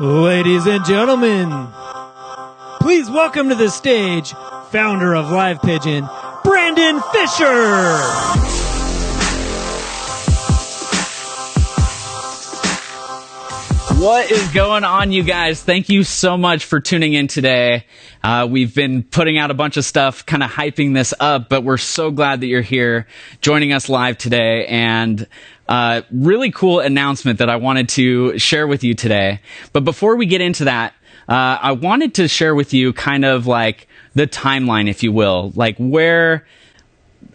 Ladies and gentlemen, please welcome to the stage founder of Live Pigeon, Brandon Fisher. What is going on, you guys? Thank you so much for tuning in today. Uh, we've been putting out a bunch of stuff, kind of hyping this up, but we're so glad that you're here joining us live today. And uh, really cool announcement that I wanted to share with you today. But before we get into that, uh, I wanted to share with you kind of like the timeline, if you will, like where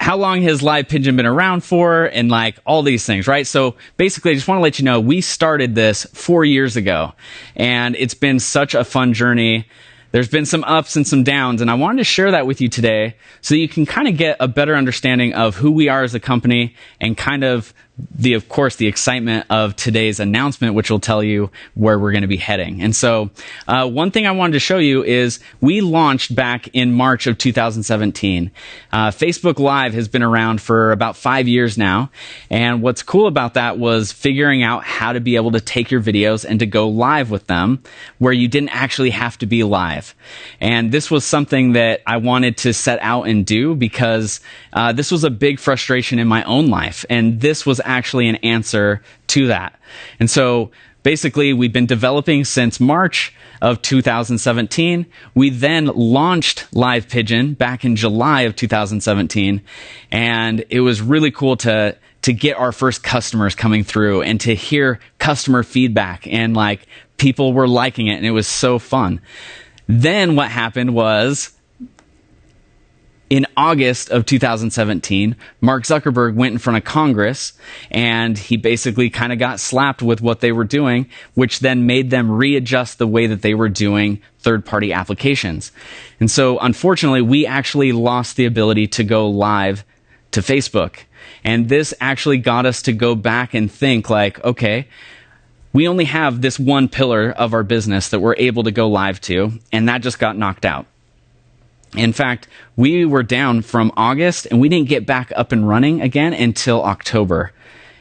how long has live pigeon been around for and like all these things right? So basically i just want to let you know we started this four years ago and it's been such a fun journey. There's been some ups and some downs and i wanted to share that with you today so you can kind of get a better understanding of who we are as a company and kind of the of course the excitement of today's announcement which will tell you where we're going to be heading. And so uh, one thing i wanted to show you is we launched back in march of 2017 uh, facebook live has been around for about five years now. And what's cool about that was figuring out how to be able to take your videos and to go live with them where you didn't actually have to be live. And this was something that i wanted to set out and do because uh, this was a big frustration in my own life. And this was actually an answer to that. And so basically, we've been developing since March of 2017. We then launched Live Pigeon back in July of 2017. And it was really cool to, to get our first customers coming through and to hear customer feedback and like people were liking it and it was so fun. Then what happened was in August of 2017, Mark Zuckerberg went in front of Congress and he basically kind of got slapped with what they were doing, which then made them readjust the way that they were doing third party applications. And so, unfortunately, we actually lost the ability to go live to Facebook. And this actually got us to go back and think like, okay, we only have this one pillar of our business that we're able to go live to, and that just got knocked out. In fact, we were down from August and we didn't get back up and running again until October.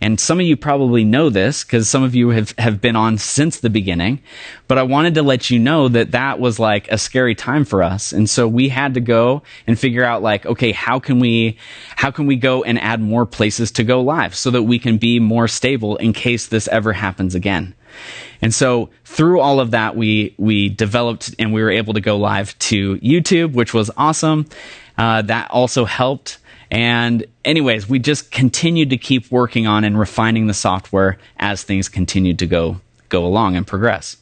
And some of you probably know this because some of you have, have been on since the beginning. But I wanted to let you know that that was like a scary time for us. And so we had to go and figure out like, okay, how can we, how can we go and add more places to go live so that we can be more stable in case this ever happens again? And so through all of that, we we developed and we were able to go live to YouTube, which was awesome. Uh, that also helped. And anyways, we just continued to keep working on and refining the software as things continued to go go along and progress.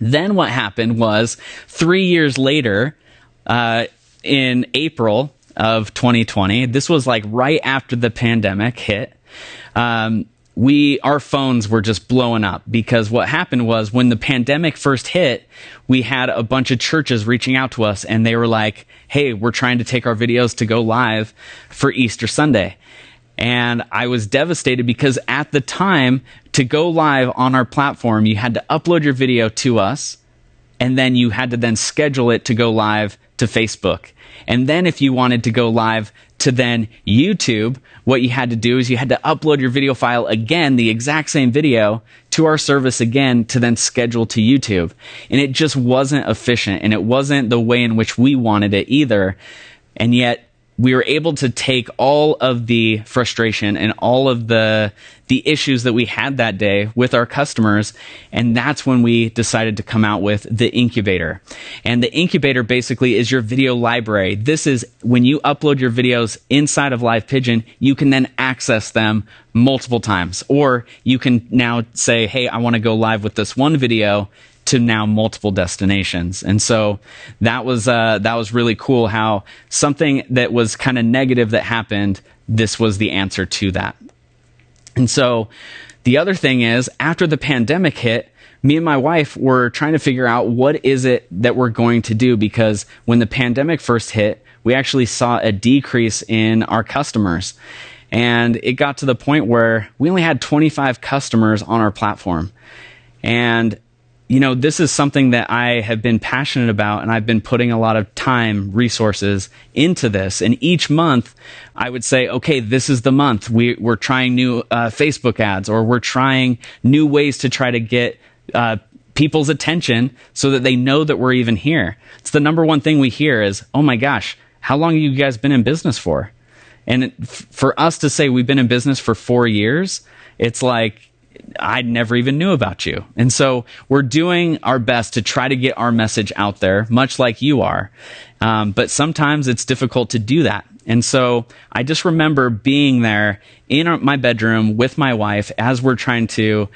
Then what happened was three years later, uh, in April of 2020, this was like right after the pandemic hit. Um, we our phones were just blowing up because what happened was when the pandemic first hit we had a bunch of churches reaching out to us and they were like hey we're trying to take our videos to go live for easter sunday. And i was devastated because at the time to go live on our platform you had to upload your video to us and then you had to then schedule it to go live to facebook and then if you wanted to go live to then YouTube, what you had to do is you had to upload your video file again, the exact same video, to our service again to then schedule to YouTube. And it just wasn't efficient and it wasn't the way in which we wanted it either. And yet, we were able to take all of the frustration and all of the the issues that we had that day with our customers and that's when we decided to come out with the incubator. And the incubator basically is your video library. This is when you upload your videos inside of live pigeon you can then access them multiple times. Or you can now say hey i want to go live with this one video to now multiple destinations. And so that was uh, that was really cool how something that was kind of negative that happened, this was the answer to that. And so the other thing is after the pandemic hit, me and my wife were trying to figure out what is it that we're going to do because when the pandemic first hit, we actually saw a decrease in our customers. And it got to the point where we only had 25 customers on our platform. And you know, this is something that I have been passionate about and I've been putting a lot of time, resources into this. And each month I would say, okay, this is the month we, we're trying new uh, Facebook ads or we're trying new ways to try to get uh, people's attention so that they know that we're even here. It's the number one thing we hear is, "Oh my gosh, how long have you guys been in business for?" And it, for us to say we've been in business for 4 years, it's like I never even knew about you. And so we're doing our best to try to get our message out there, much like you are. Um, but sometimes it's difficult to do that. And so I just remember being there in my bedroom with my wife as we're trying to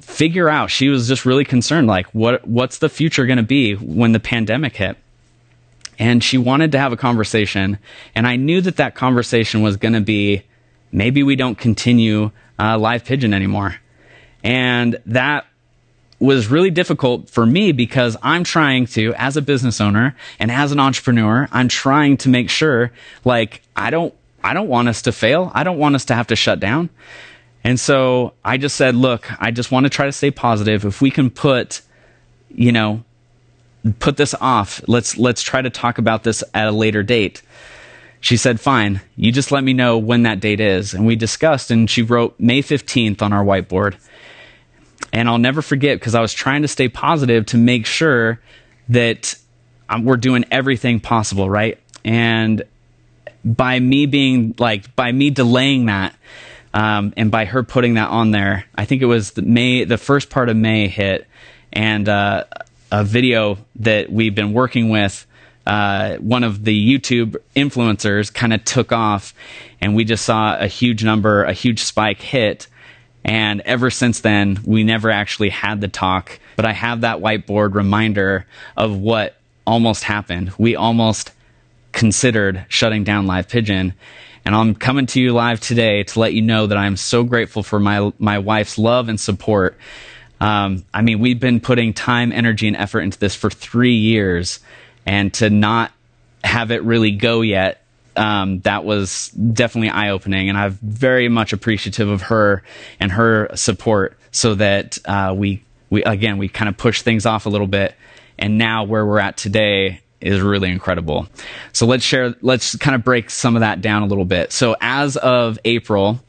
figure out. She was just really concerned, like, what what's the future going to be when the pandemic hit? And she wanted to have a conversation, and I knew that that conversation was going to be maybe we don't continue uh, live pigeon anymore. And that was really difficult for me because I'm trying to, as a business owner and as an entrepreneur, I'm trying to make sure, like, I don't, I don't want us to fail. I don't want us to have to shut down. And so I just said, look, I just want to try to stay positive. If we can put, you know, put this off, let's, let's try to talk about this at a later date. She said, fine, you just let me know when that date is. And we discussed, and she wrote May 15th on our whiteboard. And I'll never forget because I was trying to stay positive to make sure that um, we're doing everything possible, right? And by me being like, by me delaying that, um, and by her putting that on there, I think it was the May, the first part of May hit, and uh, a video that we've been working with. Uh, one of the YouTube influencers kind of took off, and we just saw a huge number, a huge spike hit. And ever since then, we never actually had the talk. But I have that whiteboard reminder of what almost happened. We almost considered shutting down Live Pigeon. And I'm coming to you live today to let you know that I'm so grateful for my, my wife's love and support. Um, I mean, we've been putting time, energy, and effort into this for three years. And to not have it really go yet um, that was definitely eye opening, and I'm very much appreciative of her and her support. So that uh, we we again we kind of push things off a little bit, and now where we're at today is really incredible. So let's share. Let's kind of break some of that down a little bit. So as of April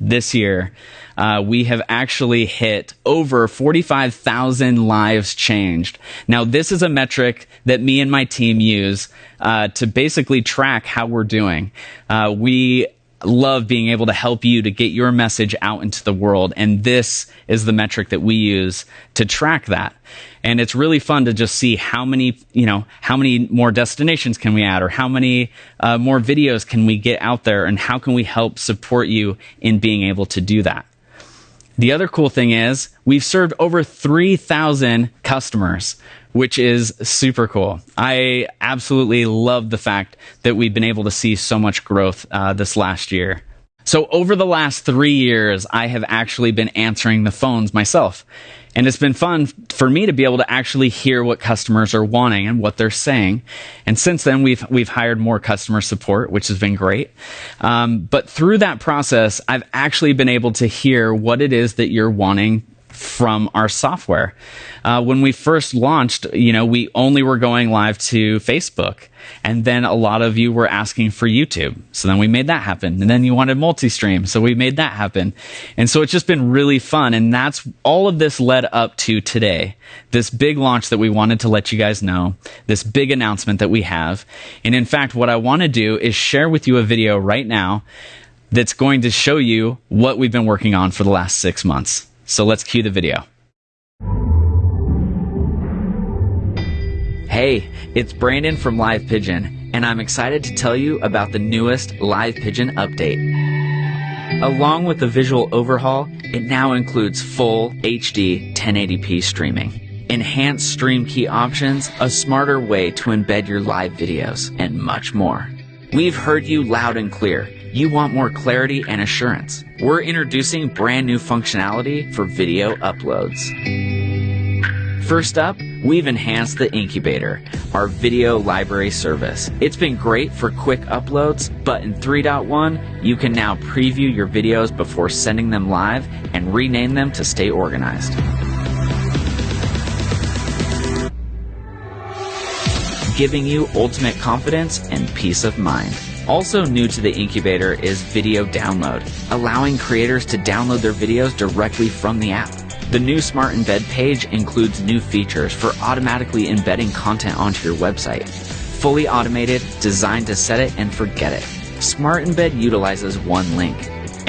this year, uh, we have actually hit over 45,000 lives changed. Now, this is a metric that me and my team use uh, to basically track how we're doing. Uh, we love being able to help you to get your message out into the world. And this is the metric that we use to track that. And it's really fun to just see how many, you know, how many more destinations can we add or how many uh, more videos can we get out there and how can we help support you in being able to do that. The other cool thing is we've served over 3,000 customers, which is super cool. I absolutely love the fact that we've been able to see so much growth uh, this last year. So over the last three years, I have actually been answering the phones myself. And it's been fun for me to be able to actually hear what customers are wanting and what they're saying. And since then, we've we've hired more customer support, which has been great. Um, but through that process, I've actually been able to hear what it is that you're wanting from our software. Uh, when we first launched, you know, we only were going live to Facebook. And then a lot of you were asking for YouTube. So then we made that happen. And then you wanted multi-stream. So we made that happen. And so it's just been really fun. And that's all of this led up to today. This big launch that we wanted to let you guys know. This big announcement that we have. And in fact, what I want to do is share with you a video right now that's going to show you what we've been working on for the last six months. So let's cue the video. Hey, it's Brandon from Live Pigeon, and I'm excited to tell you about the newest Live Pigeon update. Along with the visual overhaul, it now includes full HD 1080p streaming, enhanced stream key options, a smarter way to embed your live videos, and much more. We've heard you loud and clear you want more clarity and assurance. We're introducing brand new functionality for video uploads. First up, we've enhanced the Incubator, our video library service. It's been great for quick uploads, but in 3.1, you can now preview your videos before sending them live and rename them to stay organized. Giving you ultimate confidence and peace of mind. Also new to the incubator is video download, allowing creators to download their videos directly from the app. The new Smart Embed page includes new features for automatically embedding content onto your website. Fully automated, designed to set it and forget it. Smart Embed utilizes one link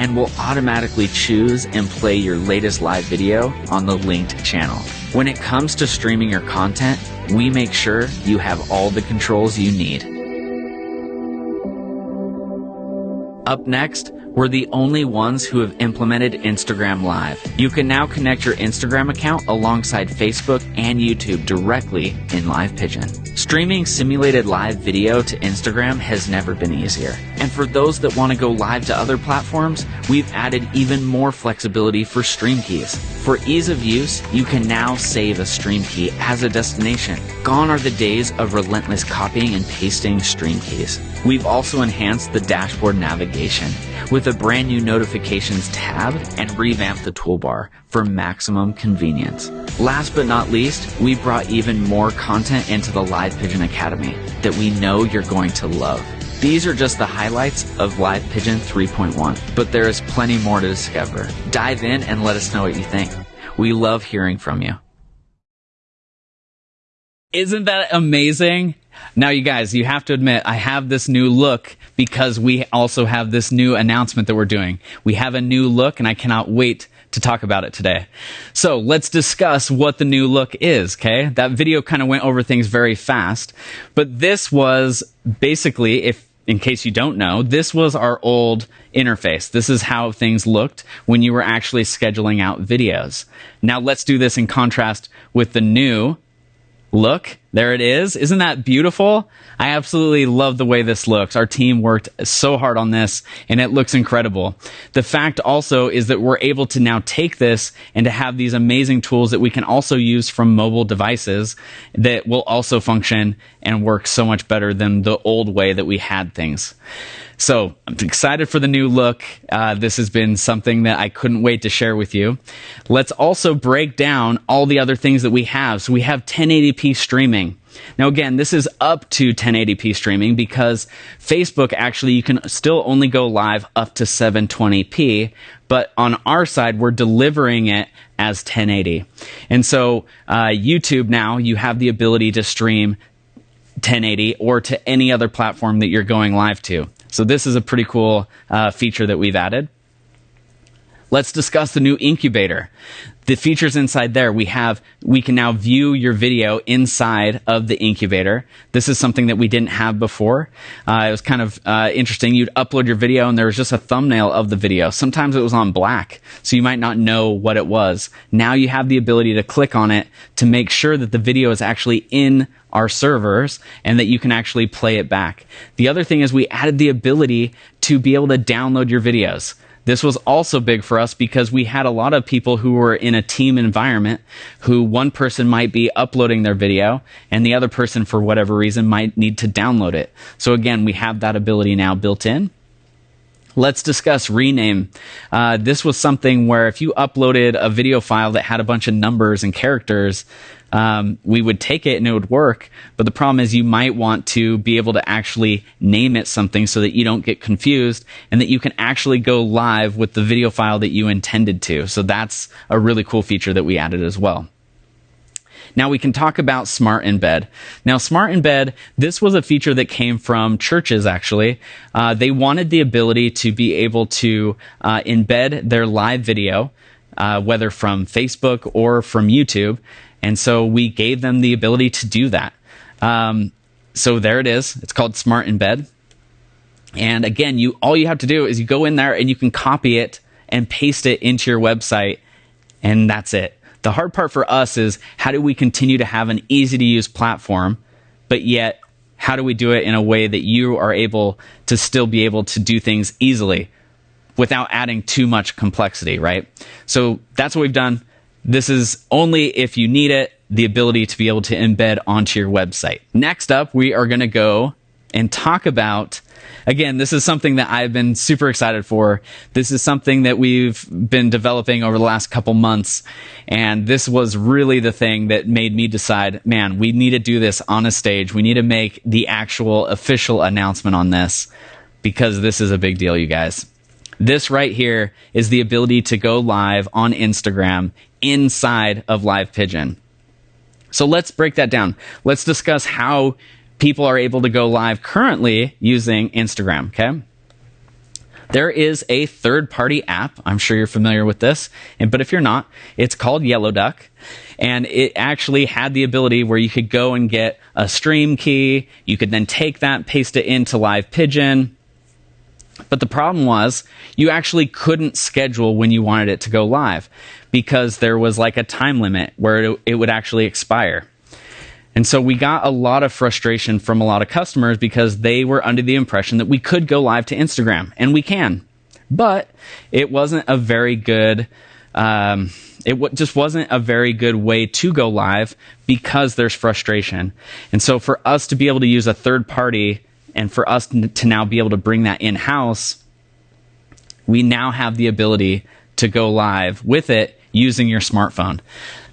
and will automatically choose and play your latest live video on the linked channel. When it comes to streaming your content, we make sure you have all the controls you need. Up next, we're the only ones who have implemented Instagram Live. You can now connect your Instagram account alongside Facebook and YouTube directly in Live Pigeon. Streaming simulated live video to Instagram has never been easier. And for those that want to go live to other platforms, we've added even more flexibility for stream keys. For ease of use, you can now save a stream key as a destination. Gone are the days of relentless copying and pasting stream keys. We've also enhanced the dashboard navigation with a brand new notifications tab and revamped the toolbar for maximum convenience. Last but not least, we brought even more content into the Live Pigeon Academy that we know you're going to love. These are just the highlights of Live Pigeon 3.1, but there is plenty more to discover. Dive in and let us know what you think. We love hearing from you. Isn't that amazing? Now, you guys, you have to admit, I have this new look because we also have this new announcement that we're doing. We have a new look, and I cannot wait to talk about it today. So let's discuss what the new look is, okay? That video kind of went over things very fast, but this was basically, if in case you don't know, this was our old interface. This is how things looked when you were actually scheduling out videos. Now let's do this in contrast with the new look. There it is. Isn't that beautiful? I absolutely love the way this looks. Our team worked so hard on this and it looks incredible. The fact also is that we're able to now take this and to have these amazing tools that we can also use from mobile devices that will also function and work so much better than the old way that we had things. So I'm excited for the new look. Uh, this has been something that I couldn't wait to share with you. Let's also break down all the other things that we have. So we have 1080p streaming. Now, again, this is up to 1080p streaming because Facebook actually, you can still only go live up to 720p, but on our side, we're delivering it as 1080. And so, uh, YouTube now, you have the ability to stream 1080 or to any other platform that you're going live to. So this is a pretty cool uh, feature that we've added. Let's discuss the new incubator. The features inside there, we have, we can now view your video inside of the incubator. This is something that we didn't have before. Uh, it was kind of uh, interesting. You'd upload your video and there was just a thumbnail of the video. Sometimes it was on black, so you might not know what it was. Now you have the ability to click on it to make sure that the video is actually in our servers and that you can actually play it back. The other thing is we added the ability to be able to download your videos. This was also big for us because we had a lot of people who were in a team environment who one person might be uploading their video and the other person, for whatever reason, might need to download it. So again, we have that ability now built in. Let's discuss rename. Uh, this was something where if you uploaded a video file that had a bunch of numbers and characters, um, we would take it and it would work. But the problem is you might want to be able to actually name it something so that you don't get confused and that you can actually go live with the video file that you intended to. So that's a really cool feature that we added as well. Now we can talk about Smart Embed. Now, Smart Embed, this was a feature that came from churches actually. Uh, they wanted the ability to be able to uh, embed their live video, uh, whether from Facebook or from YouTube. And so we gave them the ability to do that. Um, so there it is. It's called Smart Embed. And again, you all you have to do is you go in there and you can copy it and paste it into your website, and that's it. The hard part for us is how do we continue to have an easy to use platform, but yet how do we do it in a way that you are able to still be able to do things easily without adding too much complexity, right? So that's what we've done. This is only if you need it, the ability to be able to embed onto your website. Next up, we are going to go and talk about again, this is something that I've been super excited for. This is something that we've been developing over the last couple months. And this was really the thing that made me decide, man, we need to do this on a stage. We need to make the actual official announcement on this because this is a big deal, you guys. This right here is the ability to go live on Instagram inside of Live Pigeon. So let's break that down. Let's discuss how people are able to go live currently using Instagram, okay? There is a third party app. I'm sure you're familiar with this. And, but if you're not, it's called Yellow Duck. And it actually had the ability where you could go and get a stream key. You could then take that, paste it into Live Pigeon. But the problem was you actually couldn't schedule when you wanted it to go live because there was like a time limit where it, it would actually expire. And so we got a lot of frustration from a lot of customers because they were under the impression that we could go live to Instagram, and we can. But it wasn't a very good, um, it w- just wasn't a very good way to go live because there's frustration. And so for us to be able to use a third party and for us to now be able to bring that in house, we now have the ability to go live with it using your smartphone.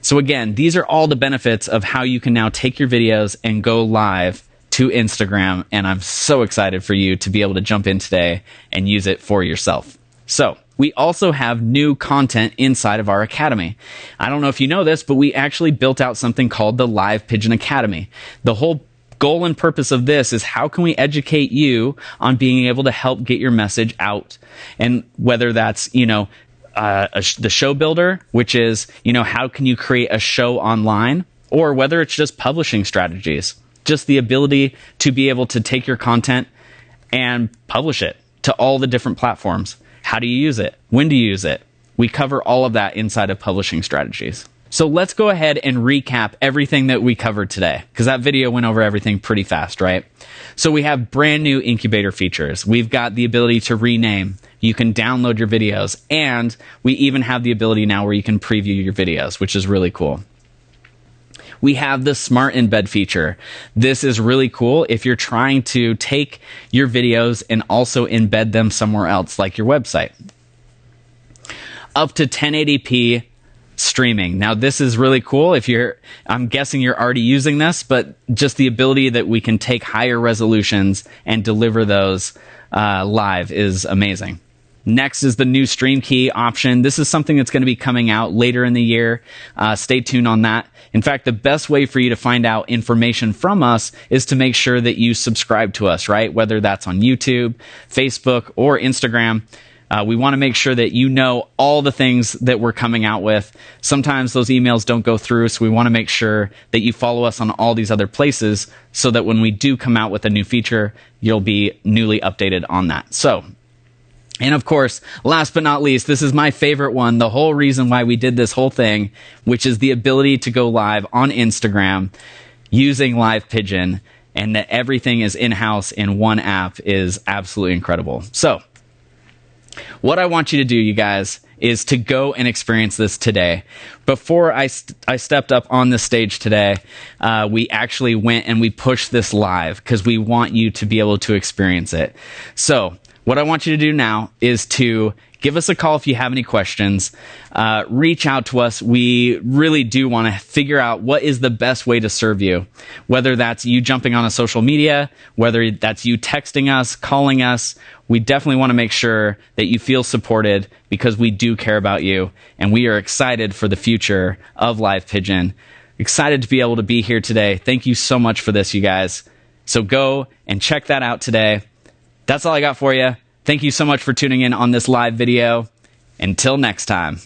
So again, these are all the benefits of how you can now take your videos and go live to Instagram. And I'm so excited for you to be able to jump in today and use it for yourself. So we also have new content inside of our academy. I don't know if you know this, but we actually built out something called the Live Pigeon Academy. The whole goal and purpose of this is how can we educate you on being able to help get your message out and whether that's you know uh, sh- the show builder, which is, you know, how can you create a show online, or whether it's just publishing strategies, just the ability to be able to take your content and publish it to all the different platforms. How do you use it? When do you use it? We cover all of that inside of publishing strategies. So let's go ahead and recap everything that we covered today, because that video went over everything pretty fast, right? So we have brand new incubator features. We've got the ability to rename. You can download your videos, and we even have the ability now where you can preview your videos, which is really cool. We have the smart embed feature. This is really cool if you're trying to take your videos and also embed them somewhere else, like your website. Up to 1080p streaming. Now, this is really cool. If you're, I'm guessing you're already using this, but just the ability that we can take higher resolutions and deliver those uh, live is amazing. Next is the new stream key option. This is something that's going to be coming out later in the year. Uh, stay tuned on that. In fact, the best way for you to find out information from us is to make sure that you subscribe to us, right? Whether that's on YouTube, Facebook, or Instagram. Uh, we want to make sure that you know all the things that we're coming out with. Sometimes those emails don't go through, so we want to make sure that you follow us on all these other places so that when we do come out with a new feature, you'll be newly updated on that. So, and of course, last but not least, this is my favorite one. The whole reason why we did this whole thing, which is the ability to go live on Instagram using Live Pigeon and that everything is in house in one app is absolutely incredible. So, what I want you to do, you guys, is to go and experience this today. Before I, st- I stepped up on the stage today, uh, we actually went and we pushed this live because we want you to be able to experience it. So, what I want you to do now is to give us a call if you have any questions. Uh, reach out to us. We really do want to figure out what is the best way to serve you, whether that's you jumping on a social media, whether that's you texting us, calling us. We definitely want to make sure that you feel supported because we do care about you and we are excited for the future of Live Pigeon. Excited to be able to be here today. Thank you so much for this, you guys. So go and check that out today. That's all I got for you. Thank you so much for tuning in on this live video. Until next time.